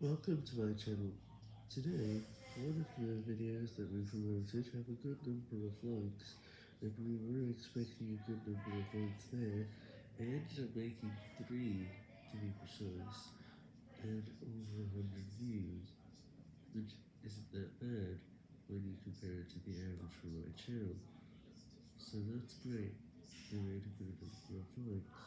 Welcome to my channel. Today, one of the videos that we promoted have a good number of likes, and we were expecting a good number of likes there, I ended up making 3 to be precise, and over 100 views, which isn't that bad when you compare it to the average for my channel. So that's great, we made a good number of likes.